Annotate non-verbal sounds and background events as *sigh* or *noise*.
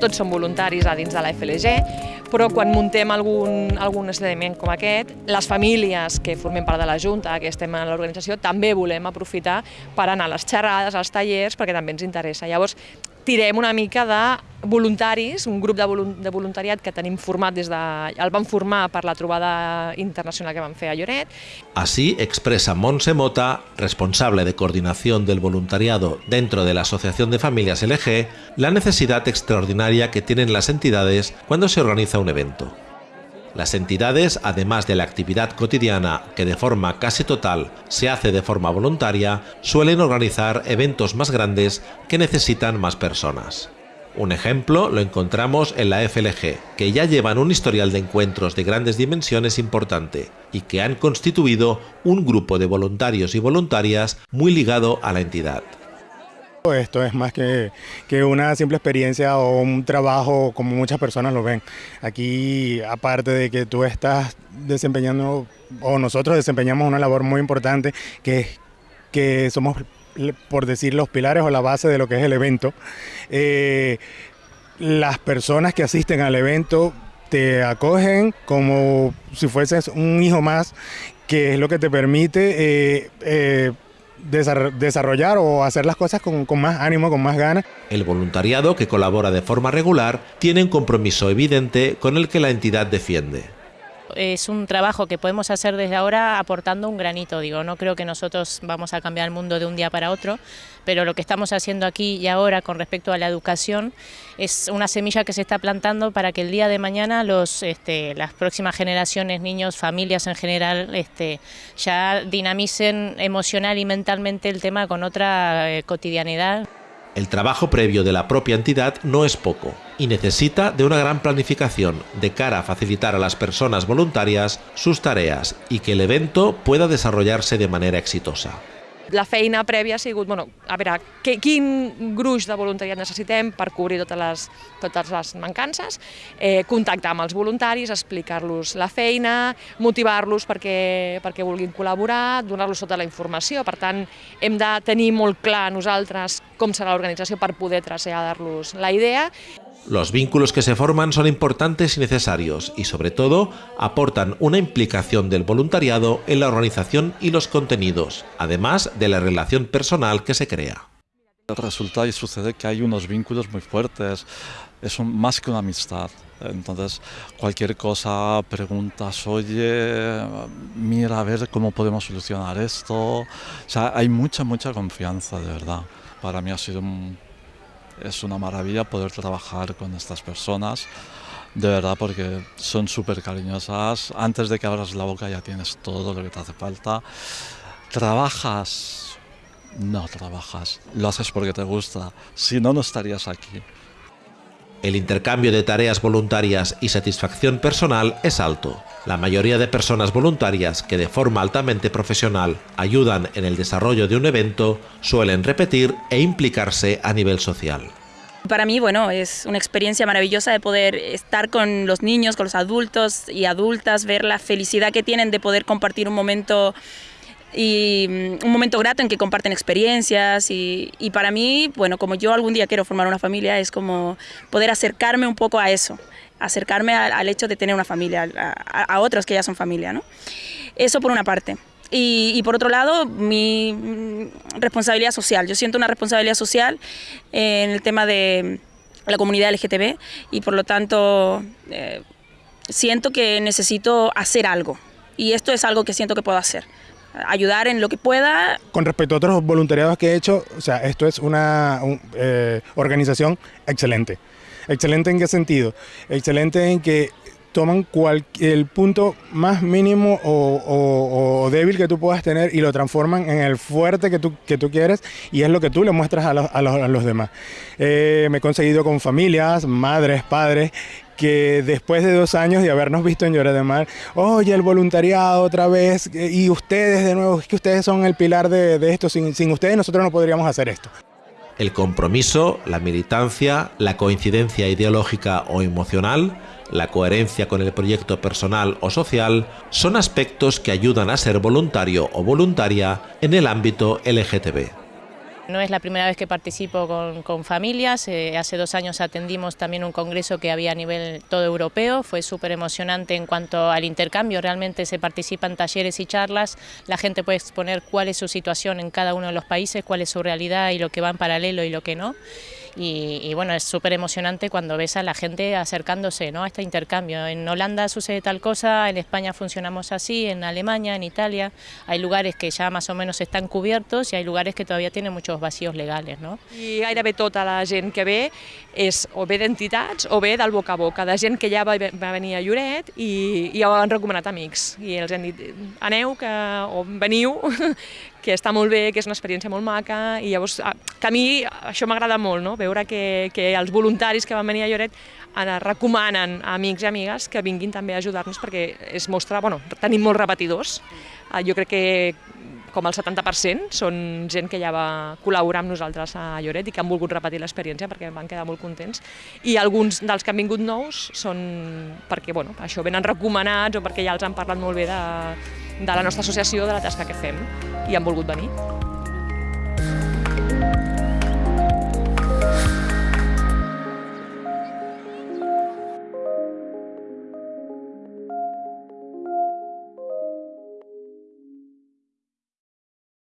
tots som voluntaris a dins de la FLG, però quan muntem algun, algun esdeveniment com aquest, les famílies que formem part de la Junta, que estem en l'organització, també volem aprofitar per anar a les xerrades, als tallers, perquè també ens interessa. Llavors, tirem una mica de voluntaris, un grup de, de voluntariat que tenim format des de... el van formar per la trobada internacional que vam fer a Lloret. Así expresa Monse Mota, responsable de coordinación del voluntariado dentro de la Asociación de Familias LG, la necesidad extraordinaria que tienen las entidades cuando se organiza un evento. Las entidades, además de la actividad cotidiana que de forma casi total se hace de forma voluntaria, suelen organizar eventos más grandes que necesitan más personas. Un ejemplo lo encontramos en la FLG, que ya llevan un historial de encuentros de grandes dimensiones importante y que han constituido un grupo de voluntarios y voluntarias muy ligado a la entidad. Esto es más que, que, una simple experiencia o un trabajo como muchas personas lo ven. Aquí, aparte de que tú estás desempeñando, o nosotros desempeñamos una labor muy importante, que que somos, por decir, los pilares o la base de lo que es el evento. Eh, las personas que asisten al evento te acogen como si fueses un hijo más, que es lo que te permite eh, eh, desarrollar o hacer las cosas con, más ánimo, con más ganas. El voluntariado, que colabora de forma regular, tiene un compromiso evidente con el que la entidad defiende. Es un trabajo que podemos hacer desde ahora aportando un granito, digo, no creo que nosotros vamos a cambiar el mundo de un día para otro, pero lo que estamos haciendo aquí y ahora con respecto a la educación es una semilla que se está plantando para que el día de mañana los, este, las próximas generaciones, niños, familias en general, este, ya dinamicen emocional y mentalmente el tema con otra eh, cotidianidad. El trabajo previo de la propia entidad no es poco y necesita de una gran planificación de cara a facilitar a las personas voluntarias sus tareas y que el evento pueda desarrollarse de manera exitosa. La feina prèvia ha sigut, bueno, a veure, que, quin gruix de voluntariat necessitem per cobrir totes les, totes les mancances, eh, contactar amb els voluntaris, explicar-los la feina, motivar-los perquè, perquè vulguin col·laborar, donar-los tota la informació. Per tant, hem de tenir molt clar nosaltres com serà l'organització per poder traslladar-los la idea. Los vínculos que se forman son importantes y necesarios y sobre todo aportan una implicación del voluntariado en la organización y los contenidos, además de la relación personal que se crea. Resulta y sucede que hay unos vínculos muy fuertes, es más que una amistad. Entonces, cualquier cosa, preguntas, oye, mira a ver cómo podemos solucionar esto. O sea, hay mucha, mucha confianza, de verdad. Para mí ha sido un es una maravilla poder trabajar con estas personas, de verdad, porque son súper cariñosas. Antes de que abras la boca ya tienes todo lo que te hace falta. ¿Trabajas? No trabajas, lo haces porque te gusta, si no, no estarías aquí. El intercambio de tareas voluntarias y satisfacción personal es alto. La mayoría de personas voluntarias que de forma altamente profesional ayudan en el desarrollo de un evento suelen repetir e implicarse a nivel social. Para mí, bueno, es una experiencia maravillosa de poder estar con los niños, con los adultos y adultas, ver la felicidad que tienen de poder compartir un momento y mm, un momento grato en que comparten experiencias y, y, para mí, bueno, como yo algún día quiero formar una familia, es como poder acercarme un poco a eso, acercarme al, hecho de tener una familia, a, a, otros que ya son familia, ¿no? Eso por una parte. Y, por otro lado, mi mm, responsabilidad social. Yo siento una responsabilidad social en el tema de la comunidad LGTB y por lo tanto eh, siento que necesito hacer algo. Y esto es algo que siento que puedo hacer ayudar en lo que pueda. Con respecto a otros voluntariados que he hecho, o sea, esto es una un, eh, organización excelente. ¿Excelente en qué sentido? Excelente en que toman cual, el punto más mínimo o, débil que tú puedas tener y lo transforman en el fuerte que tú, que tú quieres y es lo que tú le muestras a los, a los, a los demás. Eh, me he conseguido con familias, madres, padres, que después de dos años de habernos visto en Lloret de Mar, oye, el voluntariado otra vez, y ustedes de nuevo, es que ustedes son el pilar de, de esto, sin, sin ustedes nosotros no podríamos hacer esto. El compromiso, la militancia, la coincidencia ideológica o emocional, la coherencia con el proyecto personal o social son aspectos que ayudan a ser voluntario o voluntaria en el ámbito LGTB. No es la primera vez que participo con, familias, eh, hace dos años atendimos también un congreso que había a nivel todo europeo, fue súper emocionante en cuanto al intercambio, realmente se participan talleres y charlas, la gente puede exponer cuál es su situación en cada uno de los países, cuál es su realidad y lo que va en paralelo y lo que no. Y, y, bueno, es súper emocionante cuando ves a la gente acercándose ¿no? a este intercambio. En Holanda sucede tal cosa, en España funcionamos así, en Alemania, en Italia, hay lugares que ja més o menys estan coberts i hay lugares que todavía tienen muchos vacíos legales. No? I gairebé tota la gent que ve és o bé d'entitats o bé del boca a boca, de gent que ja va, va venir a Lloret i, i ho han recomanat amics. I els han dit, aneu que, o veniu, *laughs* que està molt bé, que és una experiència molt maca, i llavors que a mi això m'agrada molt, no? Veure que, que els voluntaris que van venir a Lloret recomanen a amics i amigues que vinguin també a ajudar-nos perquè es mostra, bueno, tenim molts repetidors, jo crec que com el 70% són gent que ja va col·laborar amb nosaltres a Lloret i que han volgut repetir l'experiència perquè van quedar molt contents. I alguns dels que han vingut nous són perquè bueno, això venen recomanats o perquè ja els han parlat molt bé de, de la nostra associació, de la tasca que fem i han volgut venir.